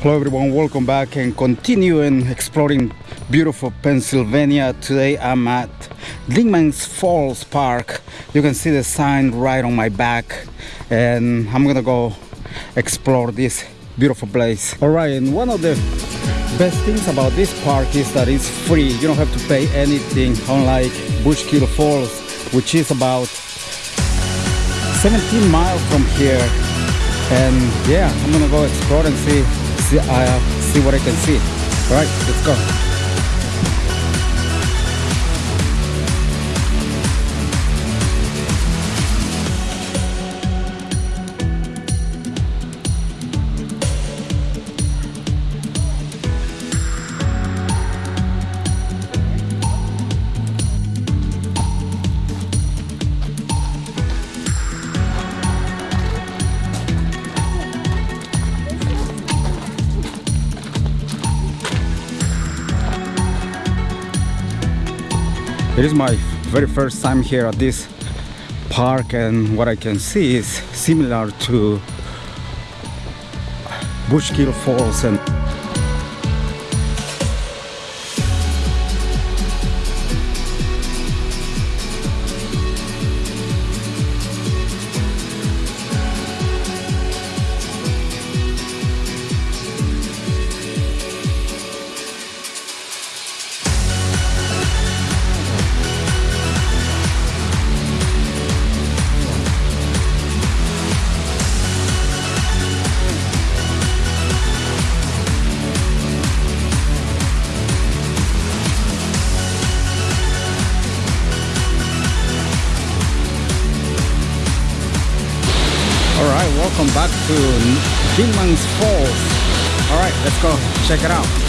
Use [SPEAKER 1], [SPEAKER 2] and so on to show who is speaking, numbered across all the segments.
[SPEAKER 1] Hello everyone, welcome back and continuing exploring beautiful Pennsylvania. Today I'm at Dingman's Falls Park. You can see the sign right on my back and I'm gonna go explore this beautiful place. Alright, and one of the best things about this park is that it's free. You don't have to pay anything unlike Bushkill Falls which is about 17 miles from here and yeah I'm gonna go explore and see see, uh, see what I can see. All right, let's go. It is my very first time here at this park and what I can see is similar to Bushkill Falls and welcome back to Dingman's Falls. All right, let's go check it out.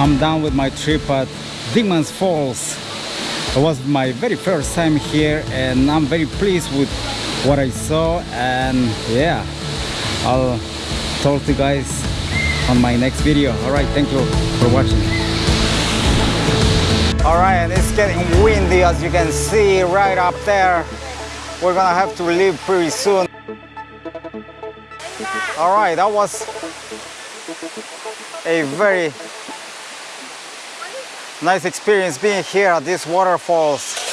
[SPEAKER 1] I'm done with my trip at Dingman's Falls. It was my very first time here and I'm very pleased with what I saw and yeah, I'll talk to you guys on my next video. Alright, thank you for watching. Alright, it's getting windy as you can see right up there. We're gonna have to leave pretty soon. Alright, that was a very nice experience being here at these waterfalls